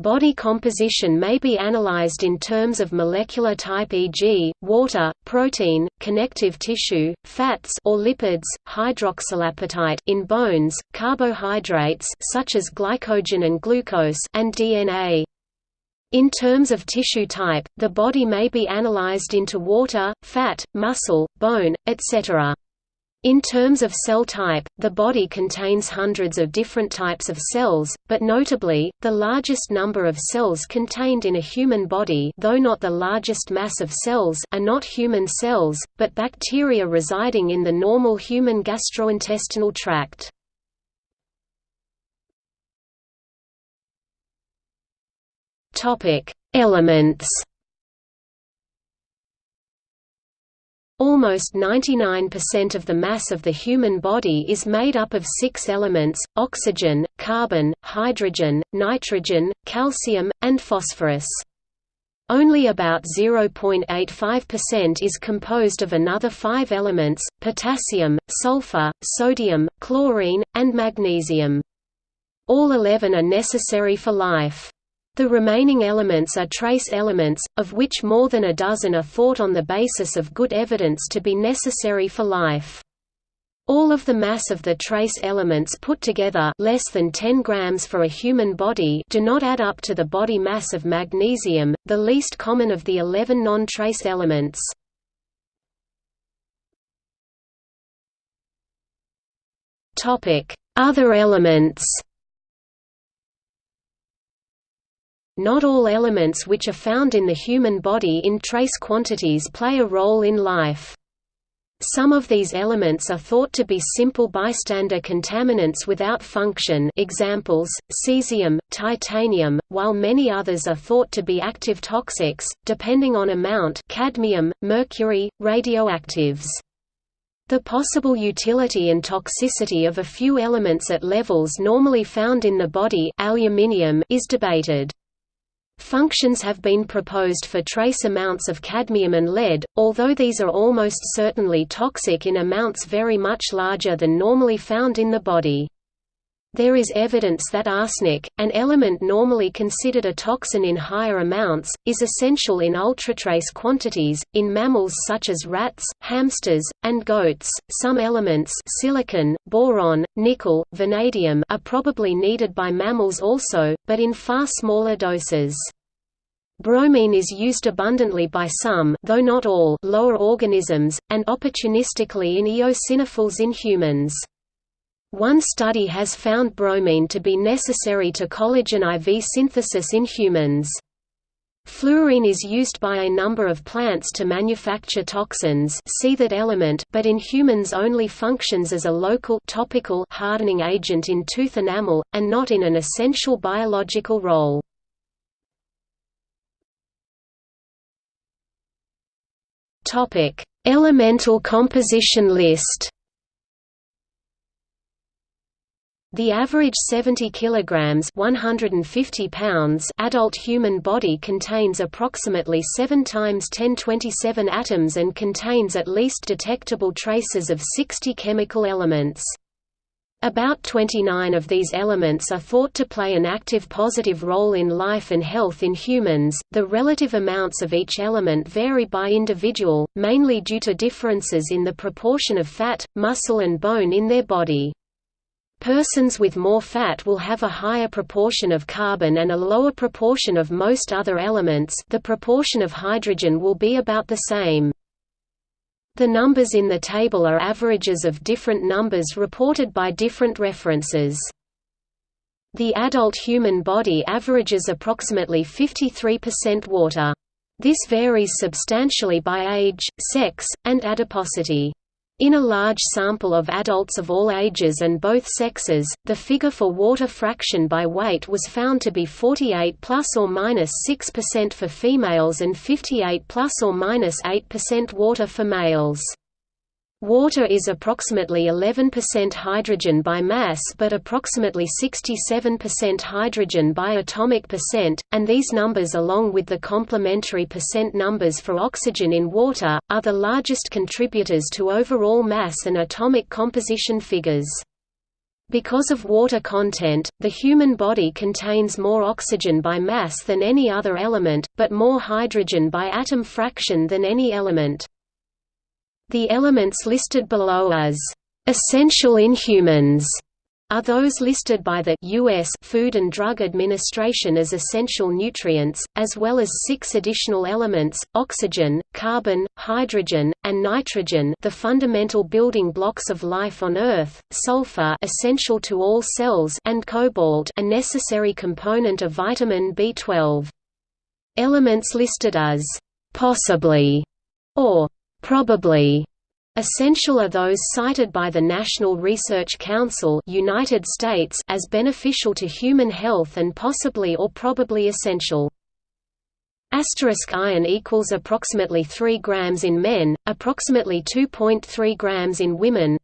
Body composition may be analyzed in terms of molecular type e.g., water, protein, connective tissue, fats or lipids, hydroxylapatite in bones, carbohydrates such as glycogen and glucose and DNA. In terms of tissue type, the body may be analyzed into water, fat, muscle, bone, etc. In terms of cell type, the body contains hundreds of different types of cells, but notably, the largest number of cells contained in a human body though not the largest mass of cells are not human cells, but bacteria residing in the normal human gastrointestinal tract. Elements Almost 99% of the mass of the human body is made up of six elements, oxygen, carbon, hydrogen, nitrogen, calcium, and phosphorus. Only about 0.85% is composed of another five elements, potassium, sulfur, sodium, chlorine, and magnesium. All 11 are necessary for life. The remaining elements are trace elements, of which more than a dozen are thought on the basis of good evidence to be necessary for life. All of the mass of the trace elements put together less than 10 grams for a human body do not add up to the body mass of magnesium, the least common of the 11 non-trace elements. Other elements Not all elements which are found in the human body in trace quantities play a role in life. Some of these elements are thought to be simple bystander contaminants without function examples, cesium, titanium, while many others are thought to be active toxics, depending on amount cadmium, mercury, radioactives. The possible utility and toxicity of a few elements at levels normally found in the body aluminium is debated. Functions have been proposed for trace amounts of cadmium and lead, although these are almost certainly toxic in amounts very much larger than normally found in the body. There is evidence that arsenic, an element normally considered a toxin in higher amounts, is essential in ultratrace quantities. In mammals such as rats, hamsters, and goats, some elements silicon, boron, nickel, vanadium are probably needed by mammals also, but in far smaller doses. Bromine is used abundantly by some though not all lower organisms, and opportunistically in eosinophils in humans. One study has found bromine to be necessary to collagen IV synthesis in humans. Fluorine is used by a number of plants to manufacture toxins see that element but in humans only functions as a local topical hardening agent in tooth enamel, and not in an essential biological role. Elemental composition list. The average 70 kilograms 150 pounds adult human body contains approximately 7 times 1027 atoms and contains at least detectable traces of 60 chemical elements. About 29 of these elements are thought to play an active positive role in life and health in humans. The relative amounts of each element vary by individual, mainly due to differences in the proportion of fat, muscle, and bone in their body. Persons with more fat will have a higher proportion of carbon and a lower proportion of most other elements the proportion of hydrogen will be about the same. The numbers in the table are averages of different numbers reported by different references. The adult human body averages approximately 53% water. This varies substantially by age, sex, and adiposity. In a large sample of adults of all ages and both sexes, the figure for water fraction by weight was found to be 48 plus or minus 6% for females and 58 plus or minus 8% water for males. Water is approximately 11% hydrogen by mass but approximately 67% hydrogen by atomic percent, and these numbers along with the complementary percent numbers for oxygen in water, are the largest contributors to overall mass and atomic composition figures. Because of water content, the human body contains more oxygen by mass than any other element, but more hydrogen by atom fraction than any element. The elements listed below as essential in humans are those listed by the U.S. Food and Drug Administration as essential nutrients, as well as six additional elements, oxygen, carbon, hydrogen, and nitrogen the fundamental building blocks of life on Earth, sulfur essential to all cells and cobalt a necessary component of vitamin B12. Elements listed as «possibly» or «probably» Essential are those cited by the National Research Council United States as beneficial to human health and possibly or probably essential. Asterisk iron equals approximately 3 grams in men, approximately 2.3 grams in women.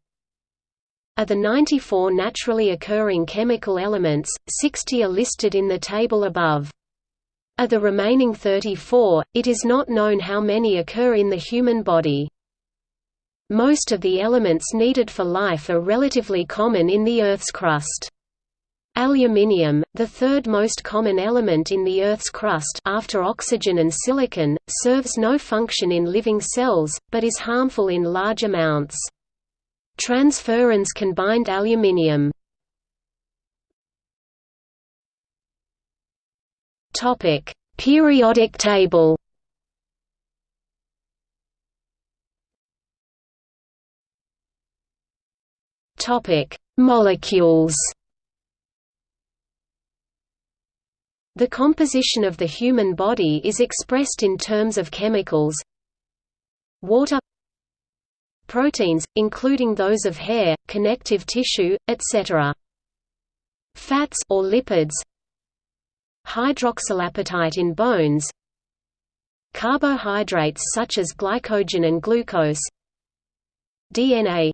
Of the 94 naturally occurring chemical elements, 60 are listed in the table above. Of the remaining 34, it is not known how many occur in the human body. Most of the elements needed for life are relatively common in the Earth's crust. Aluminium, the third most common element in the Earth's crust after oxygen and silicon, serves no function in living cells, but is harmful in large amounts. Transferrins can bind aluminium. Periodic table Topic: Molecules. The composition of the human body is expressed in terms of chemicals. Water Proteins, including those of hair, connective tissue, etc. Fats or lipids Hydroxylapatite in bones Carbohydrates such as glycogen and glucose DNA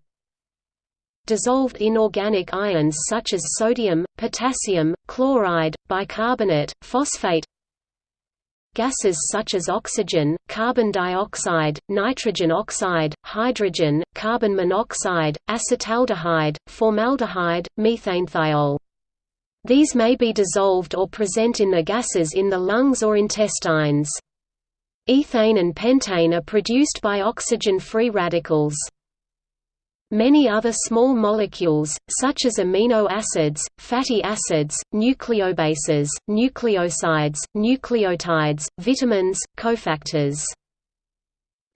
dissolved inorganic ions such as sodium, potassium, chloride, bicarbonate, phosphate gases such as oxygen, carbon dioxide, nitrogen oxide, hydrogen, carbon monoxide, acetaldehyde, formaldehyde, methanethiol. These may be dissolved or present in the gases in the lungs or intestines. Ethane and pentane are produced by oxygen-free radicals. Many other small molecules, such as amino acids, fatty acids, nucleobases, nucleosides, nucleotides, vitamins, cofactors.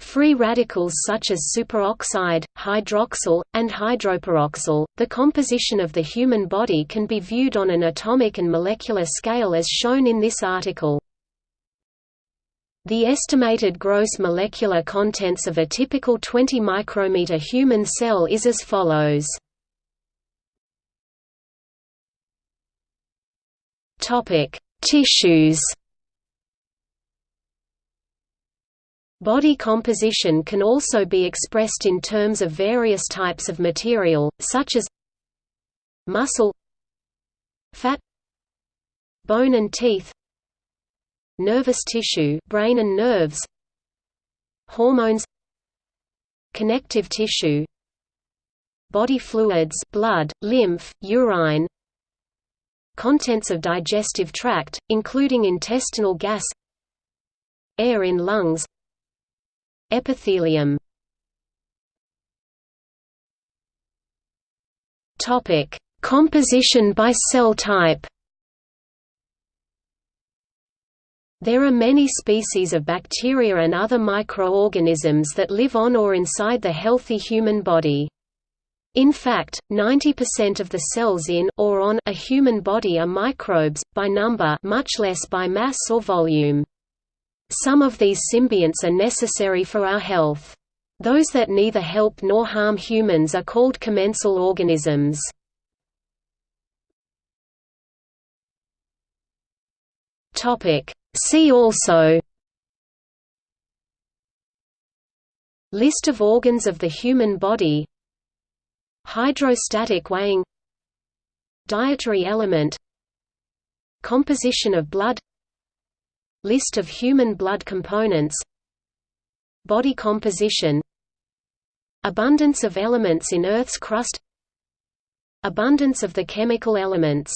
Free radicals such as superoxide, hydroxyl, and hydroperoxyl. The composition of the human body can be viewed on an atomic and molecular scale as shown in this article. The estimated gross molecular contents of a typical 20 micrometer human cell is as follows. Topic: Tissues. Body composition can also be expressed in terms of various types of material, such as muscle, fat, bone and teeth, nervous tissue brain and nerves hormones connective tissue body fluids blood lymph urine contents of digestive tract including intestinal gas air in lungs epithelium topic composition by cell type There are many species of bacteria and other microorganisms that live on or inside the healthy human body. In fact, 90% of the cells in or on a human body are microbes, by number much less by mass or volume. Some of these symbionts are necessary for our health. Those that neither help nor harm humans are called commensal organisms. See also List of organs of the human body Hydrostatic weighing Dietary element Composition of blood List of human blood components Body composition Abundance of elements in Earth's crust Abundance of the chemical elements